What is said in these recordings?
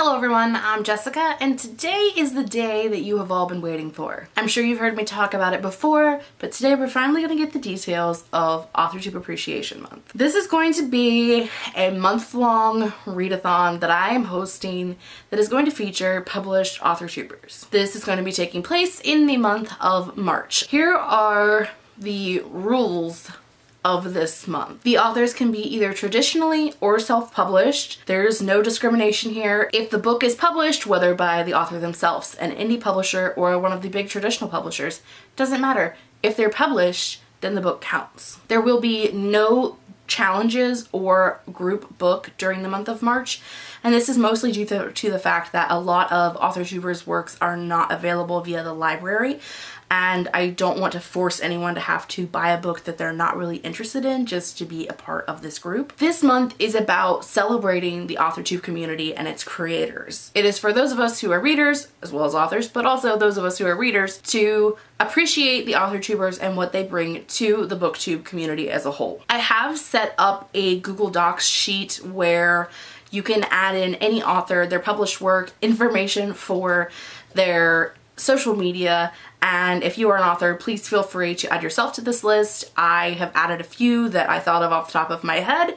Hello everyone, I'm Jessica and today is the day that you have all been waiting for. I'm sure you've heard me talk about it before, but today we're finally going to get the details of AuthorTube Appreciation Month. This is going to be a month-long readathon that I am hosting that is going to feature published AuthorTubers. This is going to be taking place in the month of March. Here are the rules of this month. The authors can be either traditionally or self-published. There's no discrimination here. If the book is published, whether by the author themselves, an indie publisher, or one of the big traditional publishers, doesn't matter. If they're published, then the book counts. There will be no challenges or group book during the month of March and this is mostly due to, the fact that a lot of author AuthorTubers works are not available via the library and I don't want to force anyone to have to buy a book that they're not really interested in just to be a part of this group. This month is about celebrating the AuthorTube community and its creators. It is for those of us who are readers, as well as authors, but also those of us who are readers to appreciate the AuthorTubers and what they bring to the booktube community as a whole. I have set up a Google Docs sheet where you can add in any author, their published work, information for their social media and if you are an author please feel free to add yourself to this list. I have added a few that I thought of off the top of my head.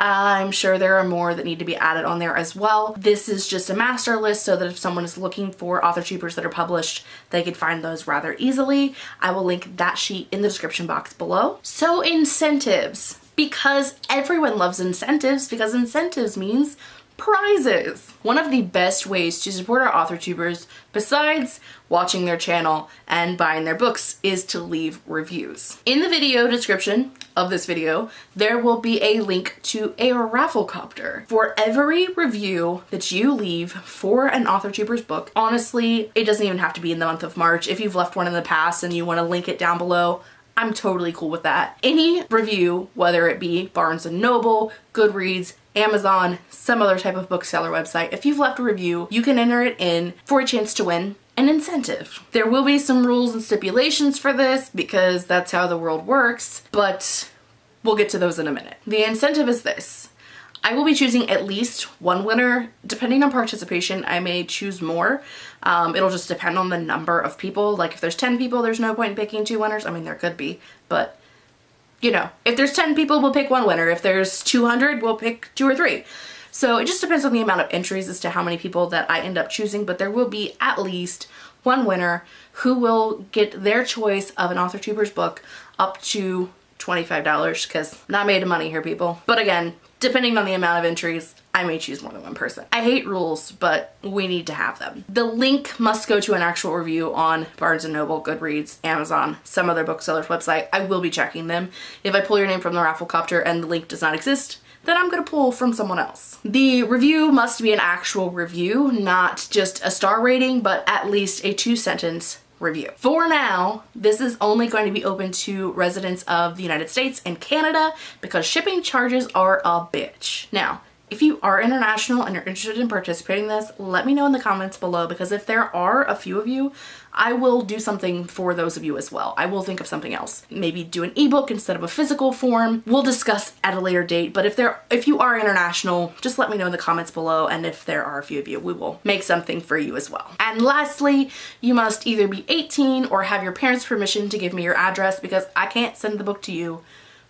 Uh, I'm sure there are more that need to be added on there as well. This is just a master list so that if someone is looking for AuthorTubers that are published, they can find those rather easily. I will link that sheet in the description box below. So incentives, because everyone loves incentives because incentives means prizes. One of the best ways to support our author tubers besides watching their channel and buying their books is to leave reviews. In the video description of this video, there will be a link to a Rafflecopter. For every review that you leave for an author tuber's book, honestly, it doesn't even have to be in the month of March. If you've left one in the past and you want to link it down below, I'm totally cool with that. Any review, whether it be Barnes & Noble, Goodreads, Amazon, some other type of bookseller website, if you've left a review, you can enter it in for a chance to win an incentive. There will be some rules and stipulations for this because that's how the world works, but we'll get to those in a minute. The incentive is this. I will be choosing at least one winner. Depending on participation, I may choose more. Um, it'll just depend on the number of people. Like if there's 10 people, there's no point in picking two winners. I mean, there could be, but you know, if there's 10 people, we'll pick one winner. If there's 200, we'll pick two or three. So it just depends on the amount of entries as to how many people that I end up choosing, but there will be at least one winner who will get their choice of an author tuber's book up to $25 because not made of money here people. But again, depending on the amount of entries, I may choose more than one person. I hate rules, but we need to have them. The link must go to an actual review on Barnes & Noble, Goodreads, Amazon, some other bookseller's website. I will be checking them. If I pull your name from the Rafflecopter and the link does not exist, then I'm gonna pull from someone else. The review must be an actual review, not just a star rating, but at least a two sentence review. For now, this is only going to be open to residents of the United States and Canada because shipping charges are a bitch. Now, if you are international and you're interested in participating in this, let me know in the comments below because if there are a few of you, I will do something for those of you as well. I will think of something else. Maybe do an ebook instead of a physical form. We'll discuss at a later date, but if there if you are international, just let me know in the comments below and if there are a few of you, we will make something for you as well. And lastly, you must either be 18 or have your parents' permission to give me your address because I can't send the book to you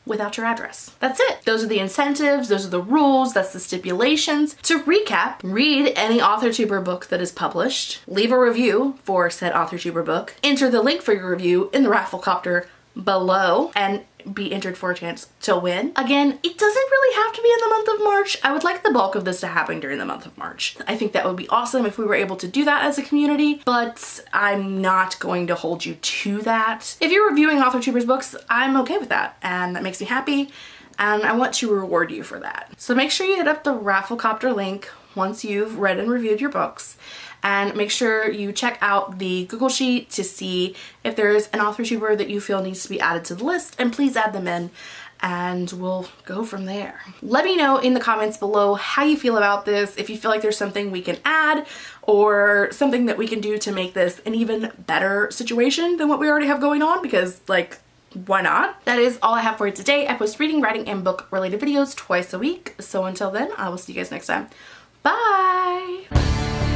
without your address. That's it. Those are the incentives, those are the rules, that's the stipulations. To recap, read any AuthorTuber book that is published, leave a review for said AuthorTuber book, enter the link for your review in the Rafflecopter below, and be entered for a chance to win. Again, it doesn't really have to be in the month of March. I would like the bulk of this to happen during the month of March. I think that would be awesome if we were able to do that as a community, but I'm not going to hold you to that. If you're reviewing AuthorTubers books, I'm okay with that, and that makes me happy, and I want to reward you for that. So make sure you hit up the Rafflecopter link once you've read and reviewed your books and make sure you check out the Google Sheet to see if there's an author tuber that you feel needs to be added to the list and please add them in and we'll go from there. Let me know in the comments below how you feel about this, if you feel like there's something we can add or something that we can do to make this an even better situation than what we already have going on because like why not? That is all I have for you today. I post reading, writing, and book related videos twice a week. So until then, I will see you guys next time. Bye!